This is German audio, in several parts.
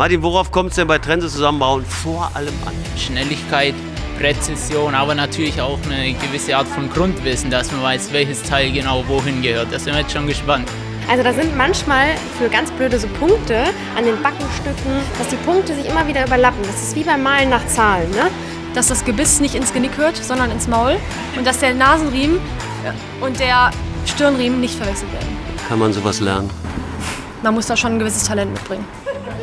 Martin, worauf kommt es denn bei Trense zusammenbauen vor allem an? Schnelligkeit, Präzision, aber natürlich auch eine gewisse Art von Grundwissen, dass man weiß, welches Teil genau wohin gehört. Da sind wir jetzt schon gespannt. Also da sind manchmal für ganz blöde so Punkte an den Backenstücken, dass die Punkte sich immer wieder überlappen. Das ist wie beim Malen nach Zahlen. Ne? Dass das Gebiss nicht ins Genick hört, sondern ins Maul. Und dass der Nasenriemen und der Stirnriemen nicht verwechselt werden. Kann man sowas lernen? Man muss da schon ein gewisses Talent mitbringen.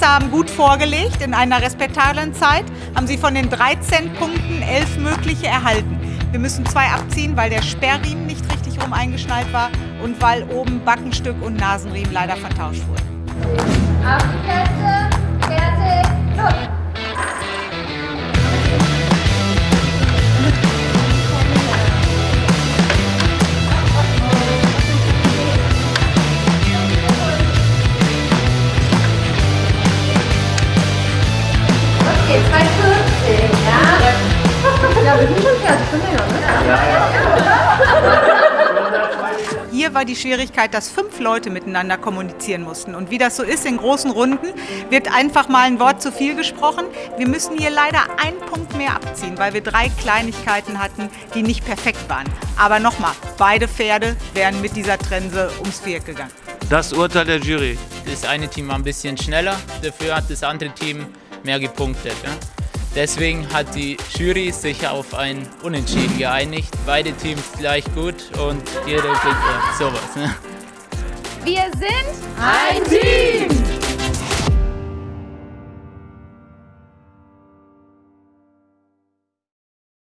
Youngster haben gut vorgelegt. In einer respektablen Zeit haben sie von den 13 Punkten 11 mögliche erhalten. Wir müssen zwei abziehen, weil der Sperrriemen nicht richtig rum eingeschnallt war und weil oben Backenstück und Nasenriemen leider vertauscht wurden. Auf Plätze, ja? Ja, wir sind schon fertig, schon länger, ne? Hier war die Schwierigkeit, dass fünf Leute miteinander kommunizieren mussten. Und wie das so ist in großen Runden, wird einfach mal ein Wort zu viel gesprochen. Wir müssen hier leider einen Punkt mehr abziehen, weil wir drei Kleinigkeiten hatten, die nicht perfekt waren. Aber nochmal, beide Pferde wären mit dieser Trense ums Viereck gegangen. Das Urteil der Jury. Das eine Team war ein bisschen schneller, dafür hat das andere Team mehr gepunktet. Ja? Deswegen hat die Jury sich auf ein Unentschieden geeinigt. Beide Teams gleich gut und jeder kriegt sowas. Ne? Wir sind Ein Team!